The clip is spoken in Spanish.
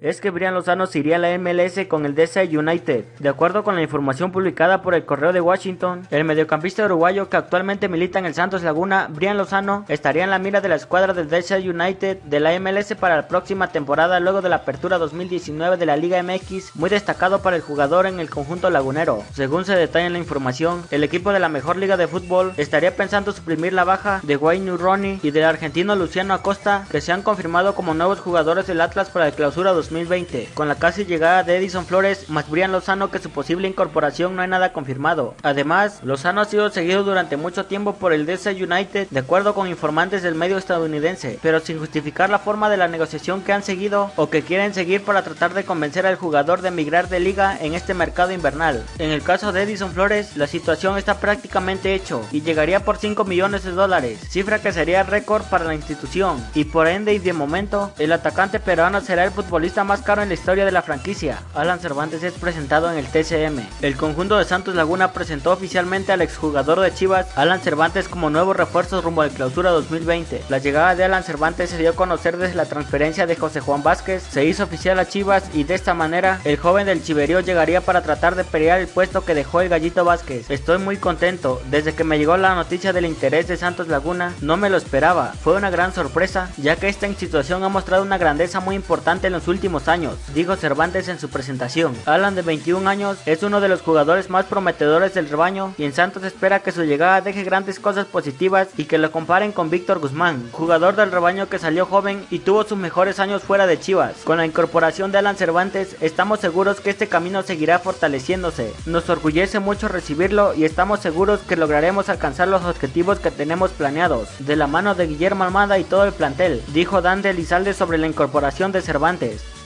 es que Brian Lozano se iría a la MLS con el DC United. De acuerdo con la información publicada por el Correo de Washington, el mediocampista uruguayo que actualmente milita en el Santos Laguna, Brian Lozano, estaría en la mira de la escuadra del DC United de la MLS para la próxima temporada luego de la apertura 2019 de la Liga MX, muy destacado para el jugador en el conjunto lagunero. Según se detalla en la información, el equipo de la mejor liga de fútbol estaría pensando suprimir la baja de Wayne Rooney y del argentino Luciano Acosta, que se han confirmado como nuevos jugadores del Atlas para la clausura 2020. Con la casi llegada de Edison Flores, más Brian Lozano que su posible incorporación no hay nada confirmado. Además, Lozano ha sido seguido durante mucho tiempo por el DC United, de acuerdo con informantes del medio estadounidense, pero sin justificar la forma de la negociación que han seguido o que quieren seguir para tratar de convencer al jugador de emigrar de liga en este mercado invernal. En el caso de Edison Flores, la situación está prácticamente hecho y llegaría por 5 millones de dólares, cifra que sería récord para la institución y por ende y de momento el atacante peruano será el futbolista más caro en la historia de la franquicia. Alan Cervantes es presentado en el TCM. El conjunto de Santos Laguna presentó oficialmente al exjugador de Chivas, Alan Cervantes, como nuevo refuerzo rumbo al clausura 2020. La llegada de Alan Cervantes se dio a conocer desde la transferencia de José Juan Vázquez, se hizo oficial a Chivas y de esta manera el joven del Chiverío llegaría para tratar de pelear el puesto que dejó el Gallito Vázquez. Estoy muy contento, desde que me llegó la noticia del interés de Santos Laguna, no me lo esperaba, fue una gran sorpresa, ya que esta institución ha mostrado una grandeza muy importante en los últimos años, dijo Cervantes en su presentación. Alan de 21 años es uno de los jugadores más prometedores del rebaño y en Santos espera que su llegada deje grandes cosas positivas y que lo comparen con Víctor Guzmán, jugador del rebaño que salió joven y tuvo sus mejores años fuera de Chivas. Con la incorporación de Alan Cervantes estamos seguros que este camino seguirá fortaleciéndose. Nos orgullece mucho recibirlo y estamos seguros que lograremos alcanzar los objetivos que tenemos planeados, de la mano de Guillermo Almada y todo el plantel, dijo Dan de Elizalde sobre la incorporación de Cervantes.